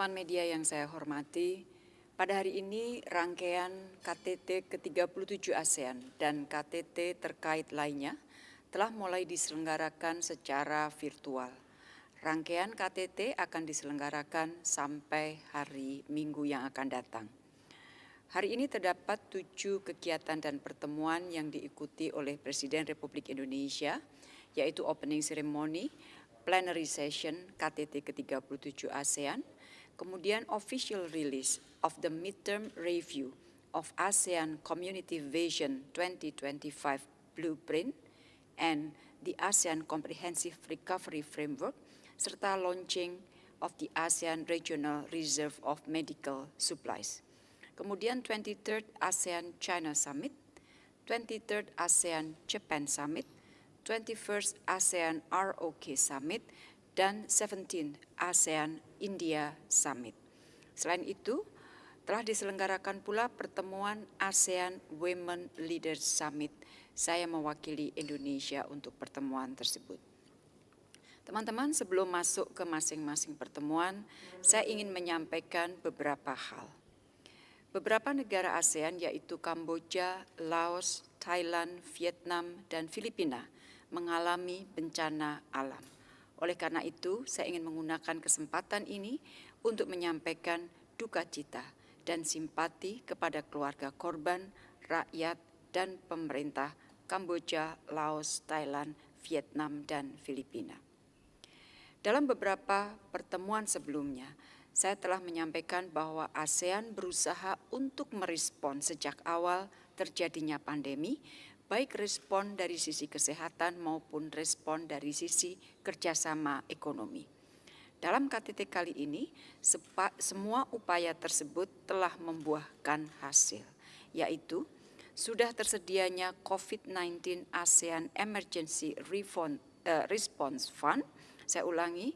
Teman-teman media yang saya hormati, pada hari ini rangkaian KTT ke-37 ASEAN dan KTT terkait lainnya telah mulai diselenggarakan secara virtual. Rangkaian KTT akan diselenggarakan sampai hari Minggu yang akan datang. Hari ini terdapat tujuh kegiatan dan pertemuan yang diikuti oleh Presiden Republik Indonesia, yaitu opening ceremony, plenary session KTT ke-37 ASEAN, kemudian official release of the midterm review of ASEAN Community Vision 2025 Blueprint and the ASEAN Comprehensive Recovery Framework, serta launching of the ASEAN Regional Reserve of Medical Supplies. Kemudian 23rd ASEAN China Summit, 23rd ASEAN Japan Summit, 21st ASEAN ROK Summit, dan 17 ASEAN India Summit. Selain itu, telah diselenggarakan pula pertemuan ASEAN Women Leaders Summit. Saya mewakili Indonesia untuk pertemuan tersebut. Teman-teman, sebelum masuk ke masing-masing pertemuan, saya ingin menyampaikan beberapa hal. Beberapa negara ASEAN yaitu Kamboja, Laos, Thailand, Vietnam, dan Filipina mengalami bencana alam. Oleh karena itu, saya ingin menggunakan kesempatan ini untuk menyampaikan duka cita dan simpati kepada keluarga korban, rakyat, dan pemerintah Kamboja, Laos, Thailand, Vietnam, dan Filipina. Dalam beberapa pertemuan sebelumnya, saya telah menyampaikan bahwa ASEAN berusaha untuk merespon sejak awal terjadinya pandemi, baik respon dari sisi kesehatan maupun respon dari sisi kerjasama ekonomi. Dalam KTT kali ini, semua upaya tersebut telah membuahkan hasil, yaitu sudah tersedianya COVID-19 ASEAN Emergency eh, Response Fund, saya ulangi,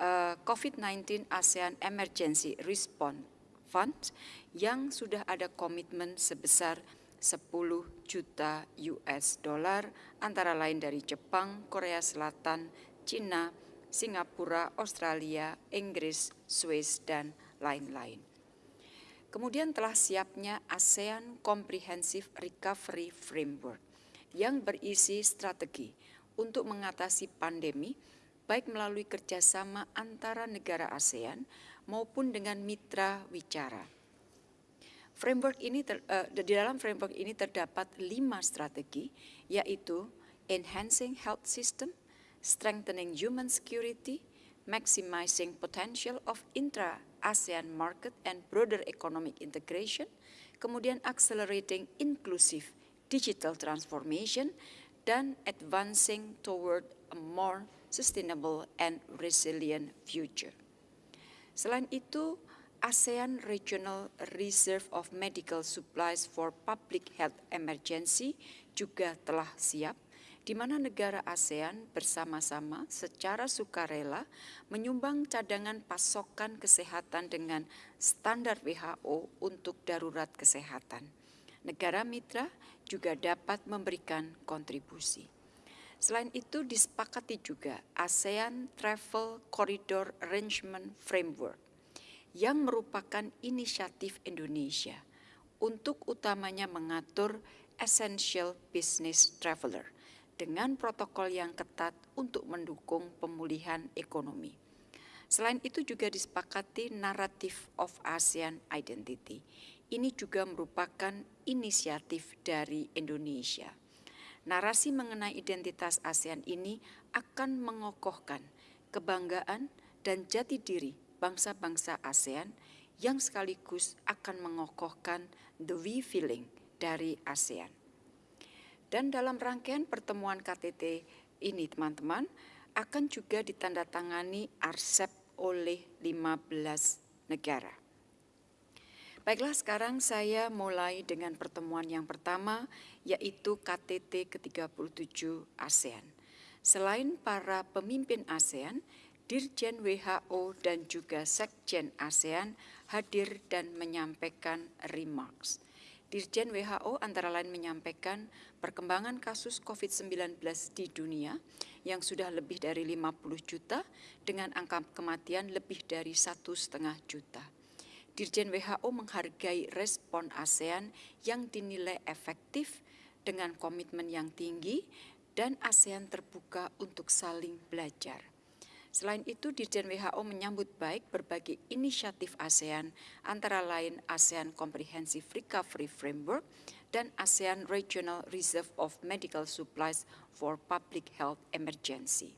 uh, COVID-19 ASEAN Emergency Response Fund yang sudah ada komitmen sebesar 10 juta US dollar antara lain dari Jepang, Korea Selatan, Cina, Singapura, Australia, Inggris, Swiss, dan lain-lain. Kemudian telah siapnya ASEAN Comprehensive Recovery Framework yang berisi strategi untuk mengatasi pandemi baik melalui kerjasama antara negara ASEAN maupun dengan mitra wicara. Framework ini ter, uh, di dalam framework ini terdapat lima strategi, yaitu enhancing health system, strengthening human security, maximizing potential of intra-ASEAN market and broader economic integration, kemudian accelerating inclusive digital transformation, dan advancing toward a more sustainable and resilient future. Selain itu, ASEAN Regional Reserve of Medical Supplies for Public Health Emergency juga telah siap, di mana negara ASEAN bersama-sama secara sukarela menyumbang cadangan pasokan kesehatan dengan standar WHO untuk darurat kesehatan. Negara mitra juga dapat memberikan kontribusi. Selain itu disepakati juga ASEAN Travel Corridor Arrangement Framework yang merupakan inisiatif Indonesia untuk utamanya mengatur essential business traveler dengan protokol yang ketat untuk mendukung pemulihan ekonomi. Selain itu juga disepakati naratif of ASEAN Identity. Ini juga merupakan inisiatif dari Indonesia. Narasi mengenai identitas ASEAN ini akan mengokohkan kebanggaan dan jati diri bangsa-bangsa ASEAN yang sekaligus akan mengokohkan the we feeling dari ASEAN. Dan dalam rangkaian pertemuan KTT ini teman-teman akan juga ditandatangani RCEP oleh 15 negara. Baiklah sekarang saya mulai dengan pertemuan yang pertama yaitu KTT ke-37 ASEAN. Selain para pemimpin ASEAN, Dirjen WHO dan juga Sekjen ASEAN hadir dan menyampaikan remarks. Dirjen WHO antara lain menyampaikan perkembangan kasus COVID-19 di dunia yang sudah lebih dari 50 juta dengan angka kematian lebih dari satu setengah juta. Dirjen WHO menghargai respon ASEAN yang dinilai efektif dengan komitmen yang tinggi dan ASEAN terbuka untuk saling belajar. Selain itu, Dirjen WHO menyambut baik berbagai inisiatif ASEAN, antara lain ASEAN Comprehensive Recovery Framework dan ASEAN Regional Reserve of Medical Supplies for Public Health Emergency.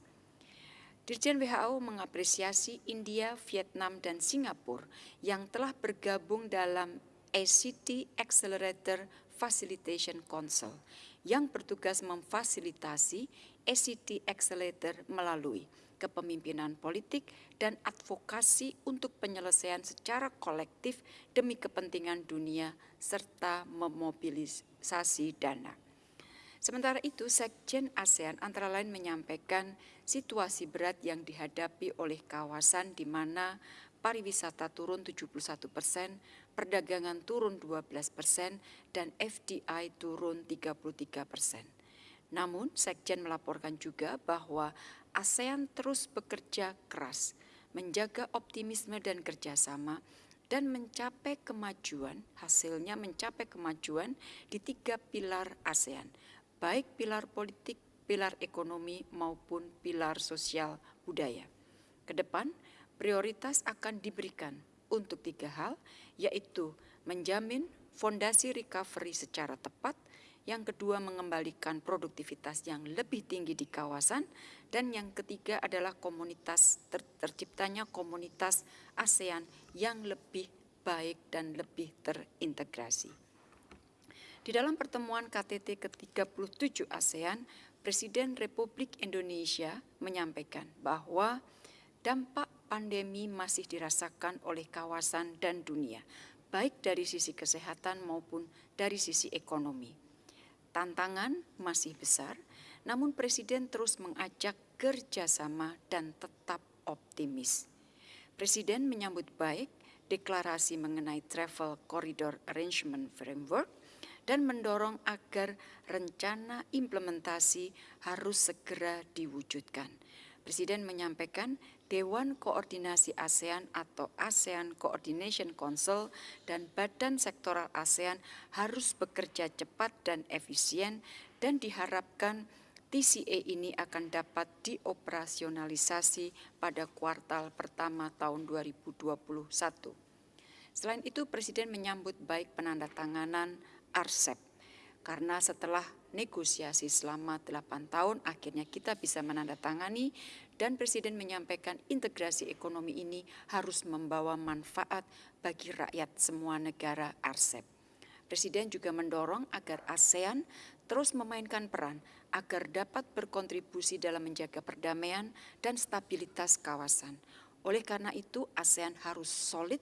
Dirjen WHO mengapresiasi India, Vietnam, dan Singapura yang telah bergabung dalam ACT Accelerator Facilitation Council yang bertugas memfasilitasi ACT Accelerator melalui kepemimpinan politik, dan advokasi untuk penyelesaian secara kolektif demi kepentingan dunia serta memobilisasi dana. Sementara itu, Sekjen ASEAN antara lain menyampaikan situasi berat yang dihadapi oleh kawasan di mana pariwisata turun 71 persen, perdagangan turun 12 persen, dan FDI turun 33 persen. Namun, Sekjen melaporkan juga bahwa ASEAN terus bekerja keras, menjaga optimisme dan kerjasama, dan mencapai kemajuan, hasilnya mencapai kemajuan di tiga pilar ASEAN, baik pilar politik, pilar ekonomi, maupun pilar sosial budaya. Ke depan, prioritas akan diberikan untuk tiga hal, yaitu menjamin fondasi recovery secara tepat, yang kedua mengembalikan produktivitas yang lebih tinggi di kawasan, dan yang ketiga adalah komunitas ter, terciptanya komunitas ASEAN yang lebih baik dan lebih terintegrasi. Di dalam pertemuan KTT ke-37 ASEAN, Presiden Republik Indonesia menyampaikan bahwa dampak pandemi masih dirasakan oleh kawasan dan dunia, baik dari sisi kesehatan maupun dari sisi ekonomi Tantangan masih besar, namun Presiden terus mengajak kerjasama dan tetap optimis. Presiden menyambut baik deklarasi mengenai Travel Corridor Arrangement Framework dan mendorong agar rencana implementasi harus segera diwujudkan. Presiden menyampaikan Dewan Koordinasi ASEAN atau ASEAN Coordination Council dan badan sektoral ASEAN harus bekerja cepat dan efisien dan diharapkan TCA ini akan dapat dioperasionalisasi pada kuartal pertama tahun 2021. Selain itu, Presiden menyambut baik penandatanganan RCEP karena setelah negosiasi selama 8 tahun akhirnya kita bisa menandatangani dan Presiden menyampaikan integrasi ekonomi ini harus membawa manfaat bagi rakyat semua negara RCEP. Presiden juga mendorong agar ASEAN terus memainkan peran agar dapat berkontribusi dalam menjaga perdamaian dan stabilitas kawasan. Oleh karena itu, ASEAN harus solid,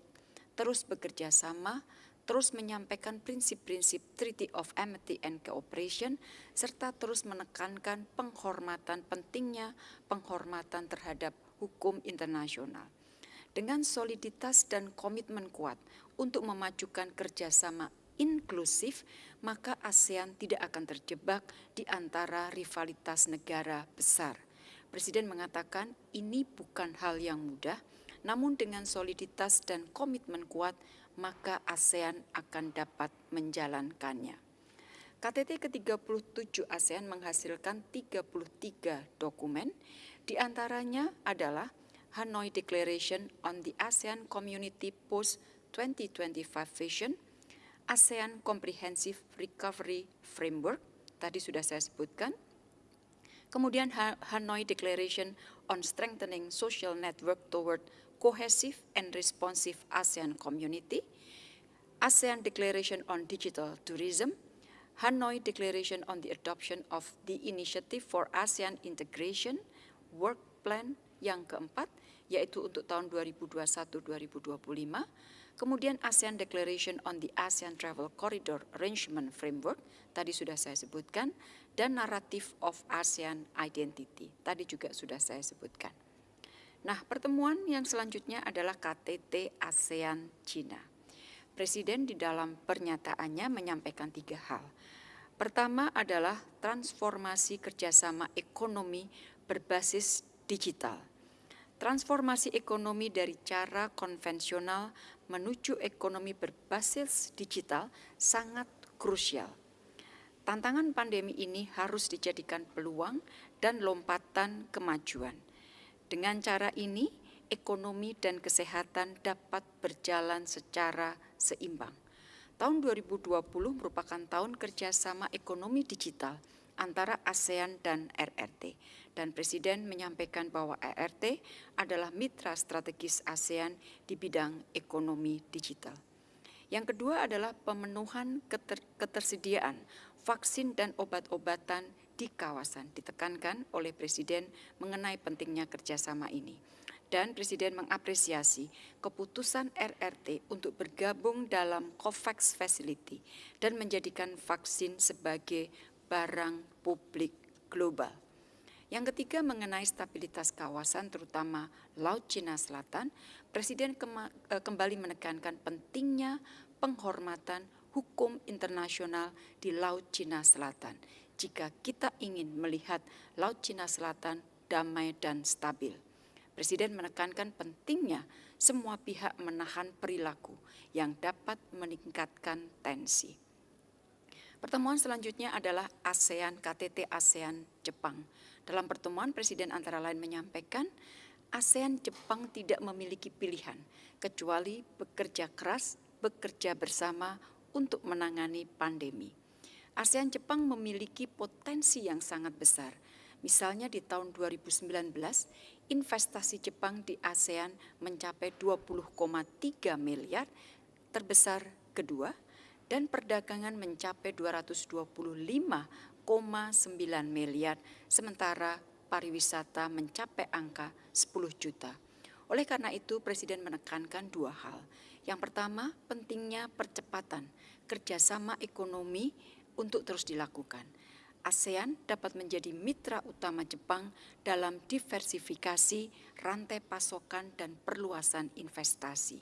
terus bekerja sama, terus menyampaikan prinsip-prinsip Treaty of Amity and Cooperation, serta terus menekankan penghormatan pentingnya penghormatan terhadap hukum internasional. Dengan soliditas dan komitmen kuat untuk memajukan kerjasama inklusif, maka ASEAN tidak akan terjebak di antara rivalitas negara besar. Presiden mengatakan ini bukan hal yang mudah, namun dengan soliditas dan komitmen kuat, maka ASEAN akan dapat menjalankannya. KTT ke-37 ASEAN menghasilkan 33 dokumen, di antaranya adalah Hanoi Declaration on the ASEAN Community Post 2025 Vision, ASEAN Comprehensive Recovery Framework, tadi sudah saya sebutkan, kemudian Hanoi Declaration on Strengthening Social Network Toward cohesive and responsive ASEAN community, ASEAN Declaration on Digital Tourism, Hanoi Declaration on the Adoption of the Initiative for ASEAN Integration, Work Plan yang keempat, yaitu untuk tahun 2021-2025, kemudian ASEAN Declaration on the ASEAN Travel Corridor Arrangement Framework, tadi sudah saya sebutkan, dan Narrative of ASEAN Identity, tadi juga sudah saya sebutkan. Nah, pertemuan yang selanjutnya adalah KTT ASEAN Cina. Presiden di dalam pernyataannya menyampaikan tiga hal. Pertama adalah transformasi kerjasama ekonomi berbasis digital. Transformasi ekonomi dari cara konvensional menuju ekonomi berbasis digital sangat krusial. Tantangan pandemi ini harus dijadikan peluang dan lompatan kemajuan. Dengan cara ini, ekonomi dan kesehatan dapat berjalan secara seimbang. Tahun 2020 merupakan tahun kerjasama ekonomi digital antara ASEAN dan RRT. Dan Presiden menyampaikan bahwa RRT adalah mitra strategis ASEAN di bidang ekonomi digital. Yang kedua adalah pemenuhan keter ketersediaan vaksin dan obat-obatan di kawasan ditekankan oleh Presiden mengenai pentingnya kerjasama ini. Dan Presiden mengapresiasi keputusan RRT untuk bergabung dalam COVAX Facility dan menjadikan vaksin sebagai barang publik global. Yang ketiga mengenai stabilitas kawasan terutama Laut Cina Selatan, Presiden eh, kembali menekankan pentingnya penghormatan hukum internasional di Laut Cina Selatan jika kita ingin melihat Laut Cina Selatan damai dan stabil. Presiden menekankan pentingnya semua pihak menahan perilaku yang dapat meningkatkan tensi. Pertemuan selanjutnya adalah ASEAN KTT ASEAN Jepang. Dalam pertemuan Presiden antara lain menyampaikan ASEAN Jepang tidak memiliki pilihan kecuali bekerja keras, bekerja bersama untuk menangani pandemi. ASEAN Jepang memiliki potensi yang sangat besar. Misalnya di tahun 2019, investasi Jepang di ASEAN mencapai 20,3 miliar, terbesar kedua, dan perdagangan mencapai 225,9 miliar, sementara pariwisata mencapai angka 10 juta. Oleh karena itu, Presiden menekankan dua hal. Yang pertama, pentingnya percepatan kerjasama ekonomi untuk terus dilakukan. ASEAN dapat menjadi mitra utama Jepang dalam diversifikasi rantai pasokan dan perluasan investasi.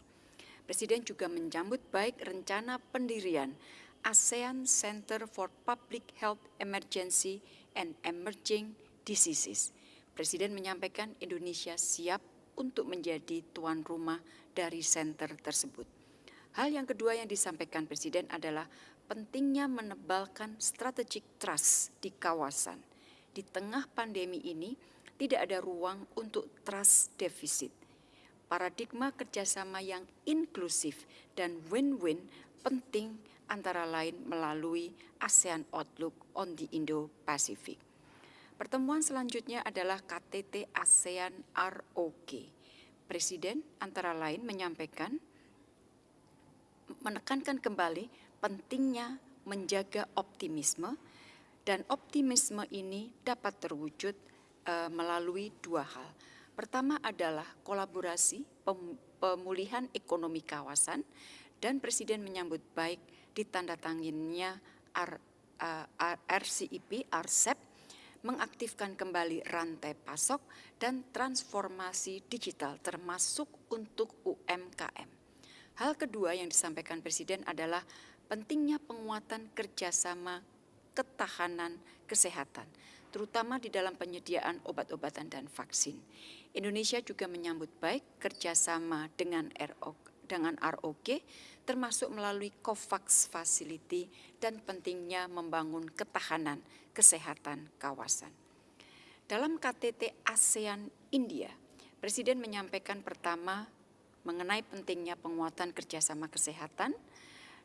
Presiden juga menyambut baik rencana pendirian ASEAN Center for Public Health Emergency and Emerging Diseases. Presiden menyampaikan Indonesia siap untuk menjadi tuan rumah dari center tersebut. Hal yang kedua yang disampaikan Presiden adalah pentingnya menebalkan strategic trust di kawasan. Di tengah pandemi ini, tidak ada ruang untuk trust defisit. Paradigma kerjasama yang inklusif dan win-win penting antara lain melalui ASEAN Outlook on the Indo-Pacific. Pertemuan selanjutnya adalah KTT ASEAN ROK. Presiden antara lain menyampaikan menekankan kembali pentingnya menjaga optimisme dan optimisme ini dapat terwujud uh, melalui dua hal. Pertama adalah kolaborasi pemulihan ekonomi kawasan dan Presiden menyambut baik ditandatangannya R, uh, eh, RCEP, RCEP mengaktifkan kembali rantai pasok dan transformasi digital termasuk untuk UMKM. Hal kedua yang disampaikan Presiden adalah pentingnya penguatan kerjasama ketahanan kesehatan, terutama di dalam penyediaan obat-obatan dan vaksin. Indonesia juga menyambut baik kerjasama dengan RO, dengan ROG, termasuk melalui COVAX Facility dan pentingnya membangun ketahanan kesehatan kawasan. Dalam KTT ASEAN India, Presiden menyampaikan pertama mengenai pentingnya penguatan kerjasama kesehatan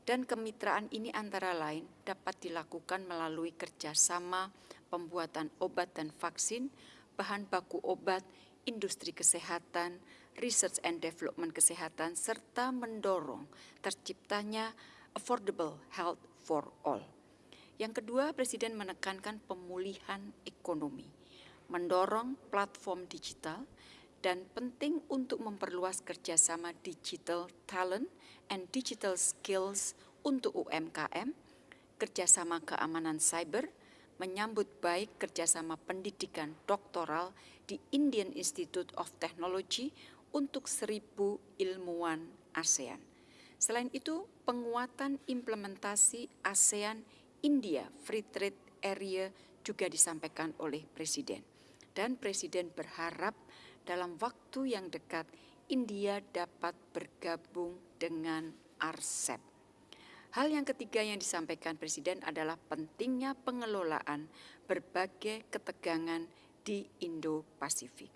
dan kemitraan ini antara lain dapat dilakukan melalui kerjasama pembuatan obat dan vaksin, bahan baku obat, industri kesehatan, research and development kesehatan, serta mendorong terciptanya affordable health for all. Yang kedua, Presiden menekankan pemulihan ekonomi, mendorong platform digital, dan penting untuk memperluas kerjasama digital talent and digital skills untuk UMKM, kerjasama keamanan cyber, menyambut baik kerjasama pendidikan doktoral di Indian Institute of Technology untuk seribu ilmuwan ASEAN. Selain itu, penguatan implementasi ASEAN India Free Trade Area juga disampaikan oleh Presiden. Dan Presiden berharap dalam waktu yang dekat India dapat bergabung dengan RCEP. Hal yang ketiga yang disampaikan Presiden adalah pentingnya pengelolaan berbagai ketegangan di Indo-Pasifik.